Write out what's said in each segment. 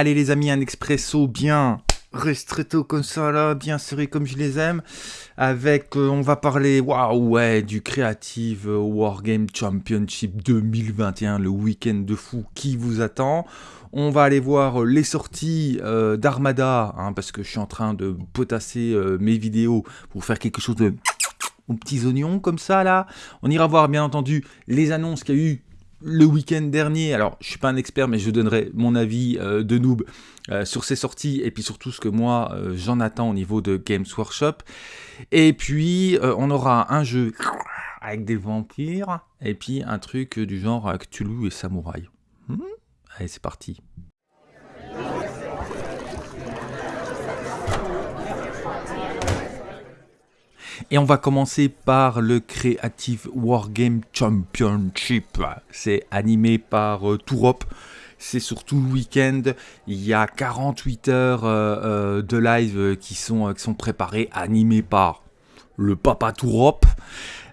Allez les amis, un expresso bien restretto comme ça là, bien serré comme je les aime. Avec, euh, on va parler, waouh ouais, du Creative Wargame Championship 2021, le week-end de fou qui vous attend. On va aller voir les sorties euh, d'Armada, hein, parce que je suis en train de potasser euh, mes vidéos pour faire quelque chose de aux petits oignons comme ça là. On ira voir bien entendu les annonces qu'il y a eu le week-end dernier, alors je suis pas un expert, mais je donnerai mon avis euh, de noob euh, sur ces sorties et puis surtout ce que moi euh, j'en attends au niveau de Games Workshop. Et puis on aura un jeu avec des vampires et puis un truc du genre Cthulhu et Samouraï. Hmm? Allez, c'est parti. Et on va commencer par le Creative Wargame Championship. C'est animé par euh, Tourop. C'est surtout le week-end. Il y a 48 heures euh, euh, de live qui sont, qui sont préparées, animées par le Papa Tourop.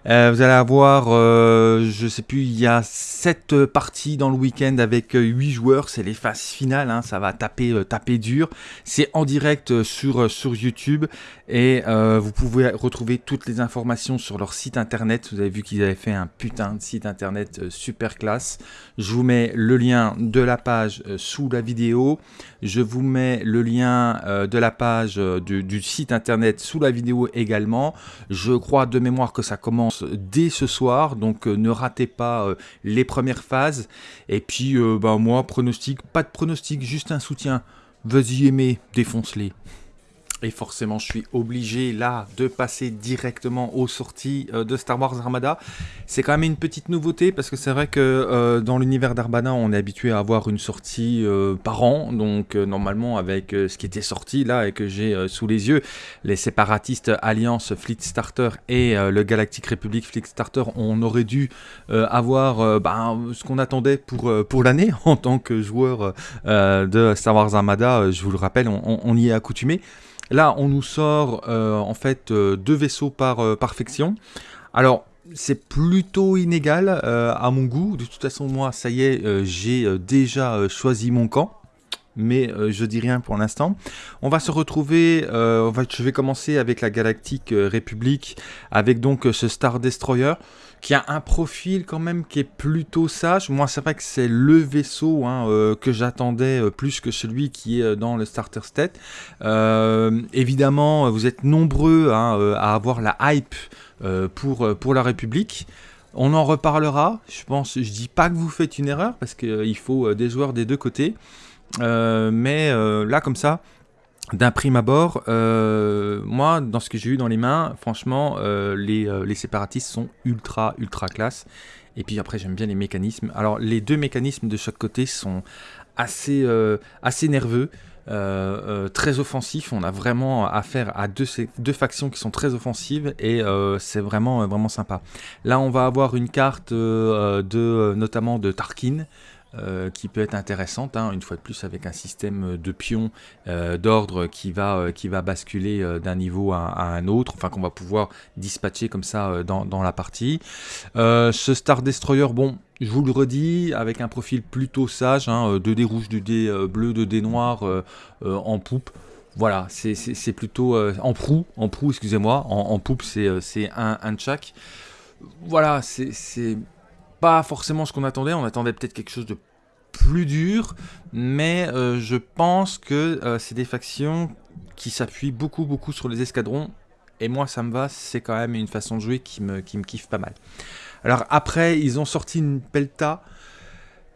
Euh, vous allez avoir, euh, je sais plus, il y a 7 parties dans le week-end avec 8 euh, joueurs. C'est les phases finales, hein, ça va taper, taper dur. C'est en direct sur, sur YouTube et vous pouvez retrouver toutes les informations sur leur site internet. Vous avez vu qu'ils avaient fait un putain de site internet super classe. Je vous mets le lien de la page sous la vidéo. Je vous mets le lien de la page du site internet sous la vidéo également. Je crois de mémoire que ça commence dès ce soir, donc euh, ne ratez pas euh, les premières phases. Et puis, bah, moi, pronostic, pas de pronostic, juste un soutien. Vas-y aimer, défonce-les. Et forcément, je suis obligé là de passer directement aux sorties euh, de Star Wars Armada. C'est quand même une petite nouveauté parce que c'est vrai que euh, dans l'univers d'Armada, on est habitué à avoir une sortie euh, par an. Donc normalement, avec ce qui était sorti là et que j'ai sous les yeux, les séparatistes Alliance Fleet Starter et le Galactic Republic Fleet Starter, on aurait dû avoir ben, ce qu'on attendait pour, pour l'année en tant que joueur de Star Wars Armada. Je vous le rappelle, on, on y est accoutumé. Là, on nous sort euh, en fait euh, deux vaisseaux par, euh, perfection. Alors, c'est plutôt inégal à mon goût. De toute façon, moi, ça y est, j'ai déjà choisi mon camp. Mais je dis rien pour l'instant. On va se retrouver, je vais commencer avec la Galactique République, avec donc ce Star Destroyer qui a un profil quand même qui est plutôt sage. Moi, c'est vrai que c'est le vaisseau hein, euh, que j'attendais euh, plus que celui qui est euh, dans le starter state. évidemment, vous êtes nombreux hein, à avoir la hype pour, pour la République. On en reparlera. Je pense, je dis pas que vous faites une erreur parce qu'il faut des joueurs des deux côtés. Mais là, comme ça, d'un prime abord, euh, moi, dans ce que j'ai eu dans les mains, franchement, euh, les, euh, les, séparatistes sont ultra, ultra classe. Et puis après, j'aime bien les mécanismes. Alors, les deux mécanismes de chaque côté sont assez, assez nerveux. très offensifs, on a vraiment affaire à deux, deux factions qui sont très offensives et c'est vraiment, vraiment sympa. Là on va avoir une carte de, notamment de Tarkin, euh, qui peut être intéressante, hein, une fois de plus avec un système de pions euh, d'ordre qui, va euh, qui va basculer d'un niveau à, un autre, enfin qu'on va pouvoir dispatcher comme ça dans, la partie. ce Star Destroyer, bon, je vous le redis, avec un profil plutôt sage, hein, 2 dés rouges, 2 dés bleus, 2 dés noirs en poupe. Voilà, c'est plutôt en proue, en proue, excusez-moi, en, poupe c'est un, un de. Voilà, c'est pas forcément ce qu'on attendait, on attendait peut-être quelque chose de plus dur, mais euh, je pense que euh, c'est des factions qui s'appuient beaucoup beaucoup sur les escadrons, et moi ça me va, c'est quand même une façon de jouer qui me, qui me kiffe pas mal. Alors après, ils ont sorti une Pelta,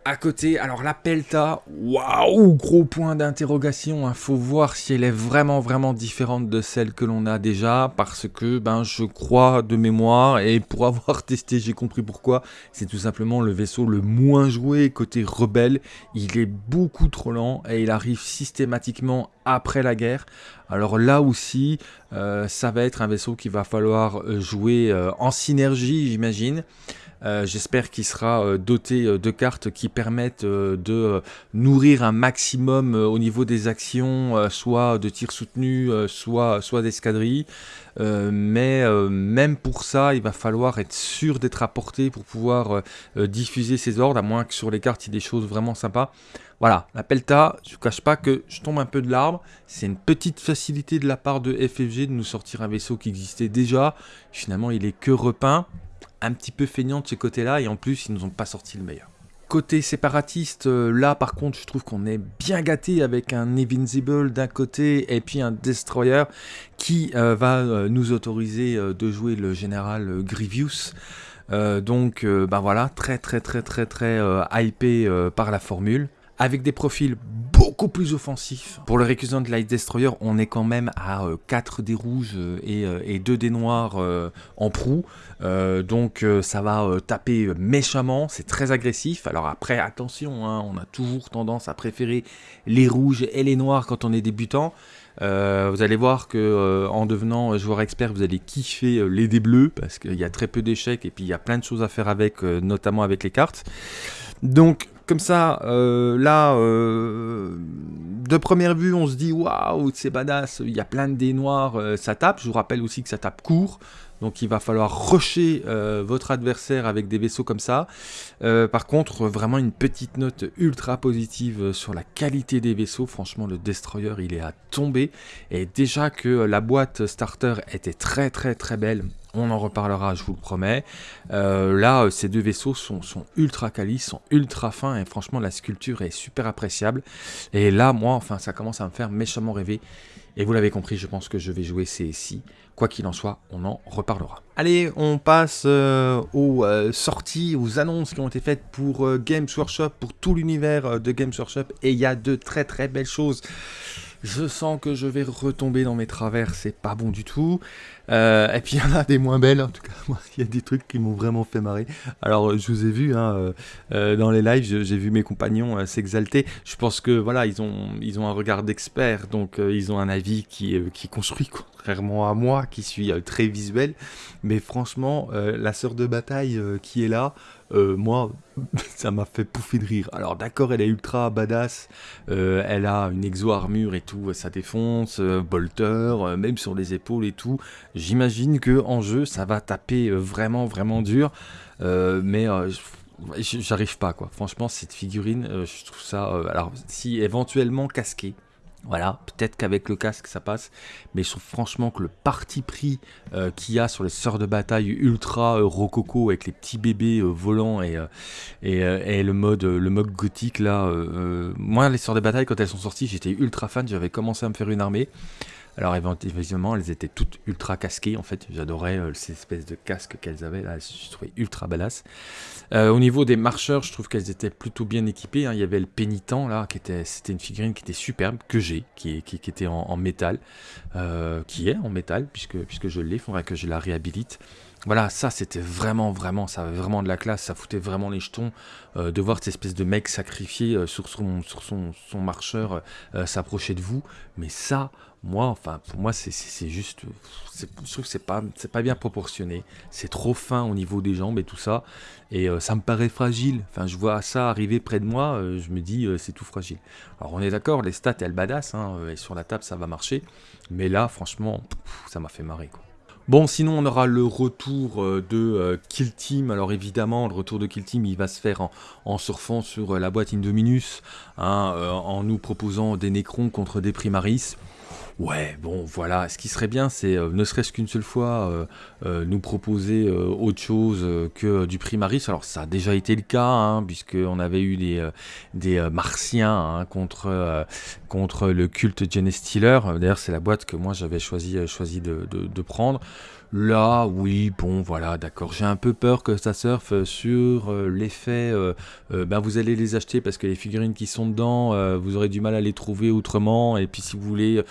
à côté, alors la Pelta, waouh, gros point d'interrogation, il hein. faut voir si elle est vraiment vraiment différente de celle que l'on a déjà, parce que ben je crois de mémoire, et pour avoir testé j'ai compris pourquoi, c'est tout simplement le vaisseau le moins joué côté rebelle, il est beaucoup trop lent, et il arrive systématiquement après la guerre, alors là aussi, euh, ça va être un vaisseau qu'il va falloir jouer euh, en synergie j'imagine, J'espère qu'il sera doté de cartes qui permettent de nourrir un maximum au niveau des actions, soit de tir soutenu, soit, soit d'escadrille. mais même pour ça, il va falloir être sûr d'être apporté pour pouvoir diffuser ses ordres, à moins que sur les cartes il y ait des choses vraiment sympas. Voilà, la Pelta, je ne cache pas que je tombe un peu de l'arbre. C'est une petite facilité de la part de FFG de nous sortir un vaisseau qui existait déjà. Finalement, il est que repeint. Un petit peu feignant de ce côté-là. Et en plus, ils nous ont pas sorti le meilleur. Côté séparatiste, euh, là par contre, je trouve qu'on est bien gâté avec un Invincible d'un côté et puis un Destroyer qui euh, va euh, nous autoriser de jouer le général Grievous. donc, ben voilà, très très très très très hypé par la formule avec des profils beaucoup plus offensifs. Pour le Recusant Light Destroyer, on est quand même à 4 euh, des rouges euh, et, 2 euh, des noirs en proue. donc ça va taper méchamment, c'est très agressif. Alors après, attention, hein, on a toujours tendance à préférer les rouges et les noirs quand on est débutant. vous allez voir que en devenant joueur expert, vous allez kiffer les dés bleus parce qu'il y a très peu d'échecs et puis il y a plein de choses à faire avec, notamment avec les cartes. Donc comme ça, euh, là, euh, de première vue, on se dit waouh, c'est badass, il y a plein de dés noirs, euh, ça tape. Je vous rappelle aussi que ça tape court. Donc il va falloir rusher votre adversaire avec des vaisseaux comme ça. par contre, vraiment une petite note ultra positive sur la qualité des vaisseaux. Franchement, le Destroyer, il est à tomber. Et déjà que la boîte starter était très très très belle on en reparlera, je vous le promets. Euh, là, euh, ces deux vaisseaux sont, ultra quali, sont ultra fins et franchement, la sculpture est super appréciable. Et là, moi, enfin, ça commence à me faire méchamment rêver. Et vous l'avez compris, je pense que je vais jouer CSI. Quoi qu'il en soit, on en reparlera. Allez, on passe euh, aux sorties, aux annonces qui ont été faites pour Games Workshop, pour tout l'univers de Games Workshop. Et il y a de très très belles choses. Je sens que je vais retomber dans mes travers, c'est pas bon du tout. Euh, et puis il y en a des moins belles, en tout cas, il y a des trucs qui m'ont vraiment fait marrer. Alors, je vous ai vu hein, euh, dans les lives, j'ai vu mes compagnons euh, s'exalter. Je pense que voilà, ils ont, ils ont un regard d'expert, donc ils ont un avis qui, qui construit, contrairement à moi qui suis très visuel. Mais franchement, la sœur de bataille qui est là, euh, moi, ça m'a fait pouffer de rire. Alors d'accord, elle est ultra badass, euh, elle a une exo-armure et tout, ça défonce, euh, bolter, même sur les épaules et tout. J'imagine que en jeu, ça va taper vraiment, vraiment dur, mais j'arrive pas quoi. Franchement, cette figurine, je trouve ça... alors, si éventuellement casqué, voilà, peut-être qu'avec le casque ça passe, mais je trouve franchement que le parti pris euh, qu'il y a sur les sœurs de bataille ultra euh, rococo avec les petits bébés euh, volants et, et, le, mode, le mode gothique là, moi les sœurs de bataille quand elles sont sorties j'étais ultra fan, j'avais commencé à me faire une armée, alors évidemment, elles étaient toutes ultra casquées en fait. J'adorais euh, ces espèces de casques qu'elles avaient. Là, je trouvais ultra badass. Euh, au niveau des marcheurs, je trouve qu'elles étaient plutôt bien équipées. Hein. Il y avait le pénitent là, qui était, c'était une figurine qui était superbe, que j'ai, qui, était en, métal, euh, qui est en métal puisque puisque je l'ai. Il faudrait que je la réhabilite. Voilà, ça c'était vraiment, vraiment, ça avait vraiment de la classe, ça foutait vraiment les jetons de voir cette espèce de mec sacrifié sur, son, sur son, marcheur s'approcher de vous. Mais ça, moi, enfin, pour moi, c'est juste, je trouve que c'est pas, bien proportionné. C'est trop fin au niveau des jambes et tout ça, et euh, ça me paraît fragile. Enfin, je vois ça arriver près de moi, euh, je me dis, euh, c'est tout fragile. Alors, on est d'accord, les stats, elles badass, hein, et sur la table, ça va marcher, mais là, franchement, ça m'a fait marrer, quoi. Bon, sinon, on aura le retour de Kill Team. Alors, évidemment, le retour de Kill Team, il va se faire en, surfant sur la boîte Indominus, hein, en nous proposant des Necrons contre des Primaris. Ouais, bon, voilà. Ce qui serait bien, c'est euh, ne serait-ce qu'une seule fois euh, euh, nous proposer autre chose que du primaris. Alors, ça a déjà été le cas, hein, puisqu'on avait eu des, martiens hein, contre, le culte Jenny Steeler. D'ailleurs, c'est la boîte que moi j'avais choisi, de, de, prendre. Là, oui, bon, voilà, d'accord. J'ai un peu peur que ça surfe sur l'effet. ben, vous allez les acheter parce que les figurines qui sont dedans, vous aurez du mal à les trouver autrement. Et puis, si vous voulez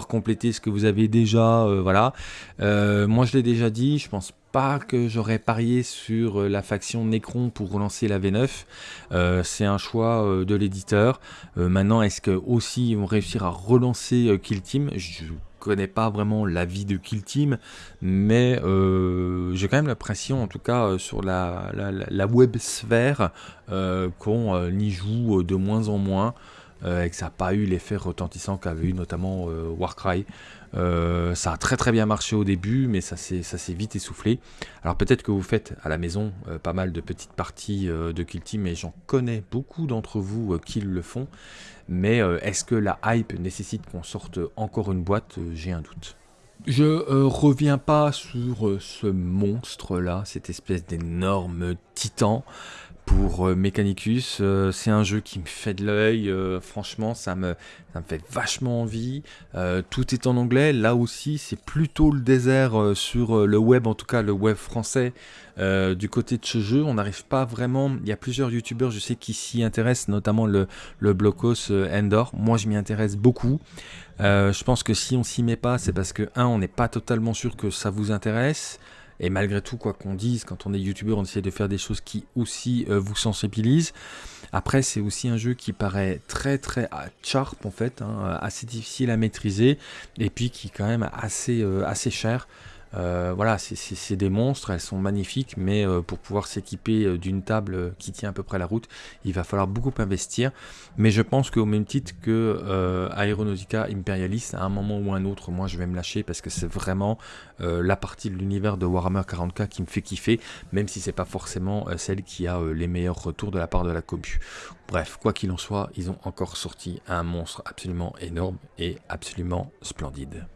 compléter ce que vous avez déjà, euh, voilà. Euh, moi, je l'ai déjà dit, je pense pas que j'aurais parié sur euh, la faction Necron pour relancer la V9. c'est un choix de l'éditeur. maintenant, est-ce que aussi ils vont réussir à relancer Kill Team? Je connais pas vraiment la vie de Kill Team, mais j'ai quand même l'impression, en tout cas sur la, la, web sphère, qu'on y joue de moins en moins. Et que ça n'a pas eu l'effet retentissant qu'avait eu notamment Warcry. Euh, ça a très très bien marché au début, mais ça s'est vite essoufflé. Alors peut-être que vous faites à la maison euh, pas mal de petites parties euh, de Kill Team, et j'en connais beaucoup d'entre vous qui le font. Mais est-ce que la hype nécessite qu'on sorte encore une boîte? J'ai un doute. Je reviens pas sur ce monstre là, cette espèce d'énorme titan pour euh, Mechanicus. Euh, c'est un jeu qui me fait de l'œil. Euh, franchement, ça me, ça me fait vachement envie. tout est en anglais. Là aussi, c'est plutôt le désert sur le web, en tout cas le web français. du côté de ce jeu, on n'arrive pas vraiment. Il y a plusieurs youtubeurs, je sais, qui s'y intéressent, notamment le, le Blocos Endor. Moi, je m'y intéresse beaucoup. je pense que si on s'y met pas, c'est parce que, un, on n'est pas totalement sûr que ça vous intéresse. Et malgré tout, quoi qu'on dise, quand on est youtubeur, on essaie de faire des choses qui aussi euh, vous sensibilisent. Après, c'est aussi un jeu qui paraît très très sharp en fait, hein, assez difficile à maîtriser, et puis qui est quand même assez, euh, assez cher. Euh, voilà, c'est des monstres, elles sont magnifiques, mais euh, pour pouvoir s'équiper euh, d'une table qui tient à peu près la route, il va falloir beaucoup investir. Mais je pense qu'au même titre que Aeronautica Imperialis, à un moment ou un autre, moi je vais me lâcher parce que c'est vraiment la partie de l'univers de Warhammer 40k qui me fait kiffer, même si c'est pas forcément celle qui a les meilleurs retours de la part de la commu. Bref, quoi qu'il en soit, ils ont encore sorti un monstre absolument énorme et absolument splendide.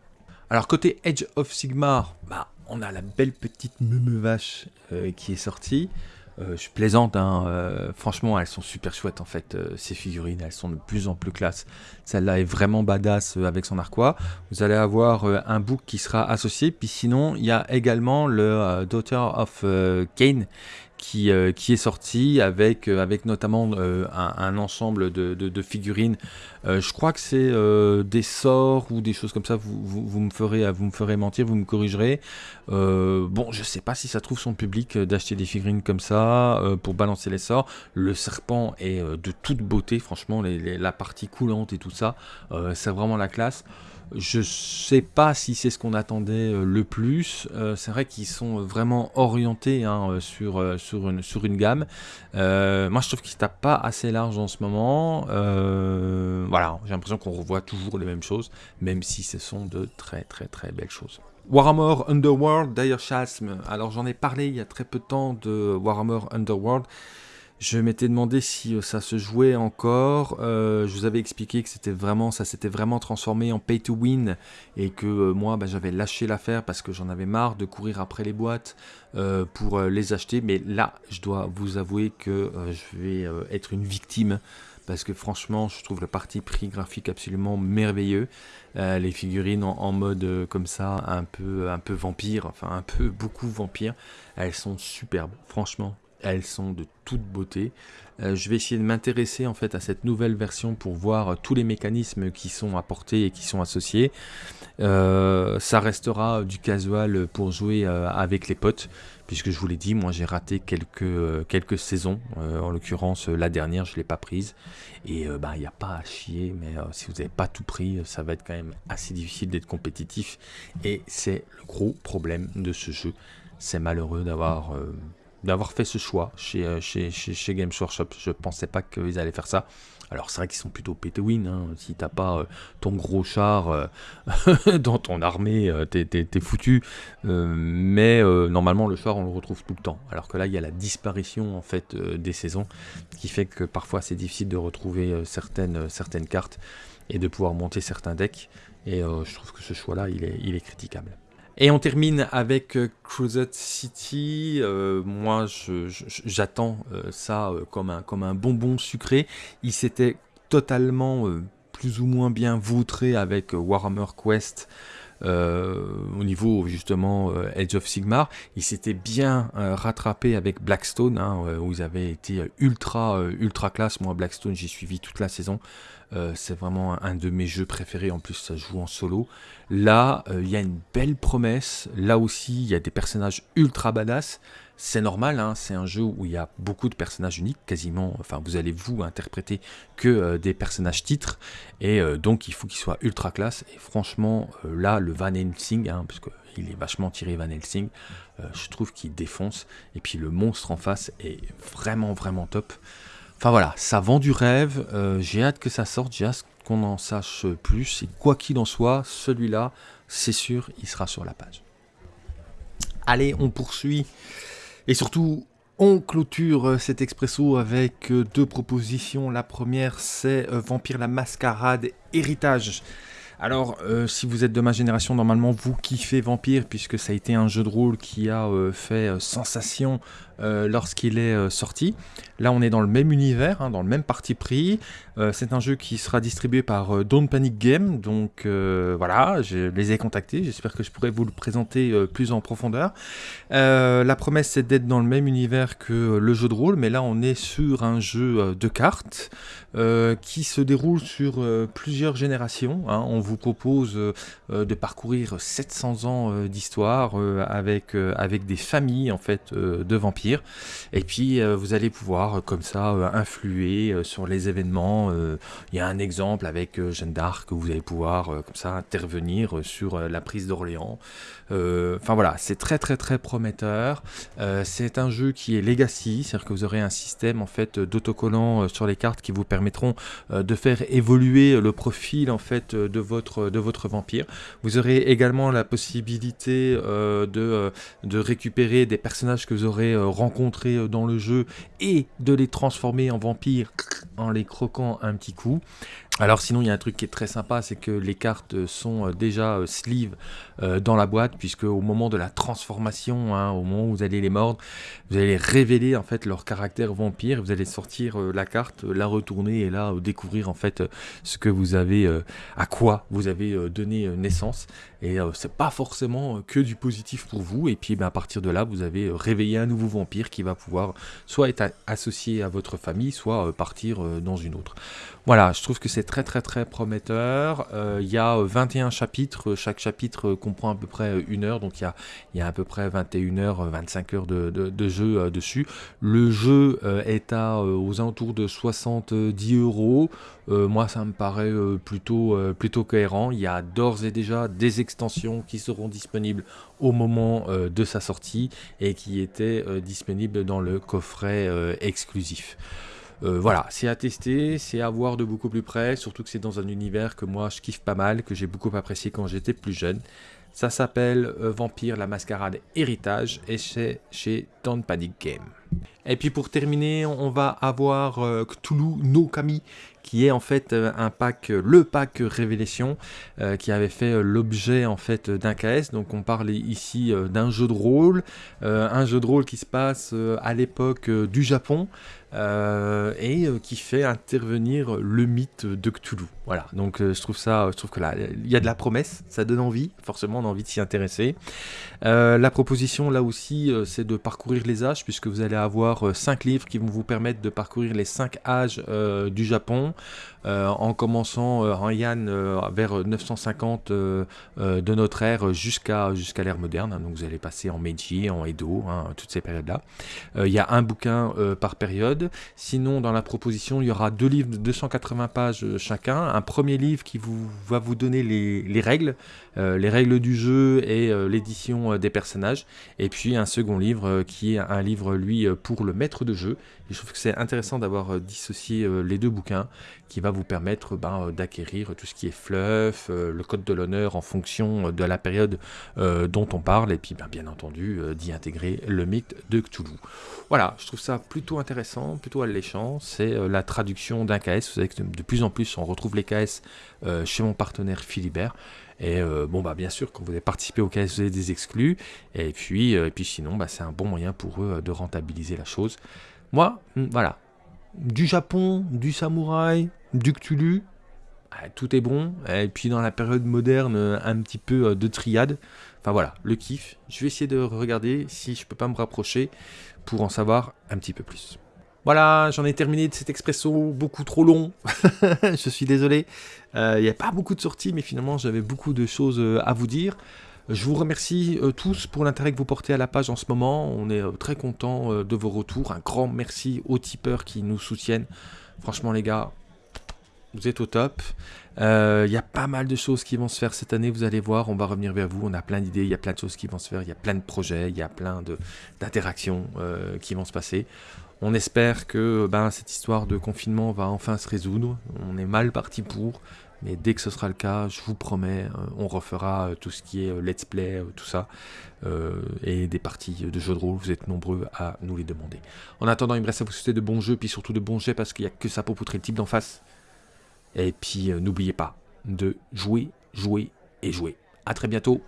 Alors côté Edge of Sigmar, bah, on a la belle petite meme vache euh, qui est sortie. Euh, je plaisante, hein, euh, franchement elles sont super chouettes en fait, ces figurines, elles sont de plus en plus classe. Celle-là est vraiment badass avec son arquois. Vous allez avoir un book qui sera associé, puis sinon il y a également le Daughter of Kane qui, euh, qui est sorti avec, euh, avec notamment euh, un, ensemble de, de, figurines. je crois que c'est des sorts ou des choses comme ça. Vous, vous, me, ferez, vous me ferez mentir, vous me corrigerez. bon, je sais pas si ça trouve son public d'acheter des figurines comme ça pour balancer les sorts. Le serpent est de toute beauté, franchement, la partie coulante et tout ça, c'est vraiment la classe. Je sais pas si c'est ce qu'on attendait euh, le plus. Euh, c'est vrai qu'ils sont vraiment orientés hein, euh, sur, sur, une, sur une gamme. moi, je trouve qu'ils tapent pas assez large en ce moment. voilà, j'ai l'impression qu'on revoit toujours les mêmes choses, même si ce sont de très très très belles choses. Warhammer Underworld, d'ailleurs Chasm. Alors j'en ai parlé il y a très peu de temps de Warhammer Underworld. Je m'étais demandé si euh, ça se jouait encore. Euh, je vous avais expliqué que c'était vraiment, ça s'était vraiment transformé en pay to win et que euh, moi, bah, j'avais lâché l'affaire parce que j'en avais marre de courir après les boîtes pour les acheter. Mais là, je dois vous avouer que je vais être une victime parce que franchement, je trouve le parti prix graphique absolument merveilleux. les figurines en, en mode comme ça, un peu, un peu vampire, enfin un peu beaucoup vampire, elles sont superbes. Franchement, elles sont de toute beauté. Euh, je vais essayer de m'intéresser en fait à cette nouvelle version pour voir tous les mécanismes qui sont apportés et qui sont associés. Euh, ça restera du casual pour jouer euh, avec les potes, puisque je vous l'ai dit, moi j'ai raté quelques, quelques saisons, en l'occurrence la dernière je ne l'ai pas prise, et bah il n'y a pas à chier, mais si vous n'avez pas tout pris, ça va être quand même assez difficile d'être compétitif, et c'est le gros problème de ce jeu, c'est malheureux d'avoir d'avoir fait ce choix chez, euh, chez, chez, Games Workshop. Je pensais pas qu'ils allaient faire ça. Alors c'est vrai qu'ils sont plutôt pété win. Hein. Si t'as pas euh, ton gros char euh, dans ton armée, t'es foutu. mais normalement le char on le retrouve tout le temps. Alors que là il y a la disparition en fait des saisons qui fait que parfois c'est difficile de retrouver certaines, certaines cartes et de pouvoir monter certains decks. Et je trouve que ce choix là il est, il est critiquable. Et on termine avec euh, Crusade City. Euh, moi, j'attends euh, ça comme, un, comme un bonbon sucré. Il s'était totalement plus ou moins bien voutré avec Warhammer Quest. au niveau justement Edge of Sigmar, il s'était bien rattrapé avec Blackstone, hein, où ils avaient été ultra ultra classe. Moi, Blackstone, j'ai suivi toute la saison. C'est vraiment un de mes jeux préférés, en plus ça joue en solo. Là, il y a une belle promesse, là aussi il y a des personnages ultra badass, c'est normal, hein, c'est un jeu où il y a beaucoup de personnages uniques, quasiment, enfin vous allez vous interpréter que euh, des personnages titres, et euh, donc il faut qu'il soit ultra classe, et franchement euh, là le Van Helsing, hein, parce qu'il est vachement tiré Van Helsing, je trouve qu'il défonce, et puis le monstre en face est vraiment vraiment top. Enfin voilà, ça vend du rêve, j'ai hâte que ça sorte, j'ai hâte qu'on en sache plus, et quoi qu'il en soit, celui-là, c'est sûr, il sera sur la page. Allez, on poursuit et surtout, on clôture euh, cet expresso avec euh, deux propositions. La première, c'est euh, Vampire la Mascarade Héritage. Alors, si vous êtes de ma génération, normalement, vous kiffez Vampire, puisque ça a été un jeu de rôle qui a fait sensation euh, lorsqu'il est euh, sorti. Là, on est dans le même univers, hein, dans le même parti pris. Euh, c'est un jeu qui sera distribué par Don't Panic Game. Donc voilà, je les ai contactés. J'espère que je pourrai vous le présenter plus en profondeur. la promesse, c'est d'être dans le même univers que le jeu de rôle, mais là, on est sur un jeu de cartes qui se déroule sur plusieurs générations. Hein. On vous propose de parcourir 700 ans d'histoire avec, avec des familles en fait de vampires et puis euh, vous allez pouvoir euh, comme ça euh, influer sur les événements. Il y a un exemple avec Jeanne d'Arc où vous allez pouvoir comme ça intervenir sur la prise d'Orléans. Enfin voilà, c'est très très très prometteur. c'est un jeu qui est legacy, c'est-à-dire que vous aurez un système en fait d'autocollants sur les cartes qui vous permettront de faire évoluer le profil en fait de votre vampire. Vous aurez également la possibilité de, de récupérer des personnages que vous aurez rencontrer euh, dans le jeu et de les transformer en vampires en les croquant un petit coup. Alors sinon il y a un truc qui est très sympa, c'est que les cartes sont euh, déjà euh, sleeve dans la boîte, puisque au moment de la transformation, hein, au moment où vous allez les mordre, vous allez révéler en fait leur caractère vampire, vous allez sortir la carte, la retourner et là découvrir en fait ce que vous avez, à quoi vous avez donné naissance. Et c'est pas forcément que du positif pour vous. Et puis ben, à partir de là, vous avez réveillé un nouveau vampire qui va pouvoir soit être associé à votre famille, soit partir dans une autre. Voilà, je trouve que c'est très très très prometteur. Euh, il y a 21 chapitres, chaque chapitre comprend à peu près une heure, donc il y a, y a à peu près 21 heures, 25 heures de, de, jeu euh, dessus. Le jeu euh, est à aux alentours de 70 euros. moi, ça me paraît plutôt, plutôt cohérent. Il y a d'ores et déjà des qui seront disponibles au moment de sa sortie et qui étaient disponibles dans le coffret exclusif. Euh, voilà, c'est à tester, c'est à voir de beaucoup plus près, surtout que c'est dans un univers que moi je kiffe pas mal, que j'ai beaucoup apprécié quand j'étais plus jeune. Ça s'appelle euh, Vampire la Mascarade Héritage et c'est chez Panic Game. Et puis pour terminer, on va avoir euh, Cthulhu no Kami qui est en fait un pack, le pack Révélation, qui avait fait l'objet en fait d'un KS. Donc on parle ici d'un jeu de rôle, un jeu de rôle qui se passe à l'époque du Japon, euh, et euh, qui fait intervenir le mythe de Cthulhu. Voilà, donc euh, je trouve ça, je trouve que là, il y a de la promesse, ça donne envie, forcément on a envie de s'y intéresser. la proposition là aussi, c'est de parcourir les âges, puisque vous allez avoir 5 livres qui vont vous permettre de parcourir les 5 âges du Japon, en commençant en Yan vers 950 de notre ère jusqu'à jusqu'à l'ère moderne. Hein. donc vous allez passer en Meiji, en Edo, hein, toutes ces périodes-là. Il y a un bouquin par période. Sinon, dans la proposition, il y aura deux livres de 280 pages euh, chacun. Un premier livre qui vous, va vous donner les, règles, euh, les règles du jeu et euh, l'édition des personnages. Et puis un second livre qui un livre, lui, pour le maître de jeu. Et je trouve que c'est intéressant d'avoir dissocié les deux bouquins qui va vous permettre ben, d'acquérir tout ce qui est fluff, le code de l'honneur en fonction de la période dont on parle. Et puis, ben, bien entendu, d'y intégrer le mythe de Cthulhu. Voilà, je trouve ça plutôt intéressant plutôt alléchant, c'est euh, la traduction d'un KS. Vous savez que de plus en plus on retrouve les KS euh, chez mon partenaire Philibert. Et euh, bon bah bien sûr quand vous avez participé au KS vous avez des exclus. Et puis, et puis sinon bah, c'est un bon moyen pour eux de rentabiliser la chose. Moi, hmm, voilà. Du Japon, du samouraï, du Cthulhu, ah, tout est bon. Et puis dans la période moderne, un petit peu de triade. Enfin voilà, le kiff. Je vais essayer de regarder si je peux pas me rapprocher pour en savoir un petit peu plus. Voilà, j'en ai terminé de cet expresso beaucoup trop long. je suis désolé. Il n'y a pas beaucoup de sorties, mais finalement j'avais beaucoup de choses à vous dire. Je vous remercie tous pour l'intérêt que vous portez à la page en ce moment. On est très content de vos retours. Un grand merci aux tipeurs qui nous soutiennent. Franchement les gars, vous êtes au top. Il euh, y a pas mal de choses qui vont se faire cette année, vous allez voir, on va revenir vers vous, on a plein d'idées, il y a plein de choses qui vont se faire, il y a plein de projets, il y a plein d'interactions euh, qui vont se passer. On espère que ben, cette histoire de confinement va enfin se résoudre, on est mal parti pour, mais dès que ce sera le cas, je vous promets, euh, on refera tout ce qui est let's play, tout ça, et des parties de jeux de rôle, vous êtes nombreux à nous les demander. En attendant, il me reste à vous souhaiter de bons jeux, puis surtout de bons jets, parce qu'il n'y a que ça pour poutrer le type d'en face. Et puis euh, n'oubliez pas de jouer, jouer et jouer. A très bientôt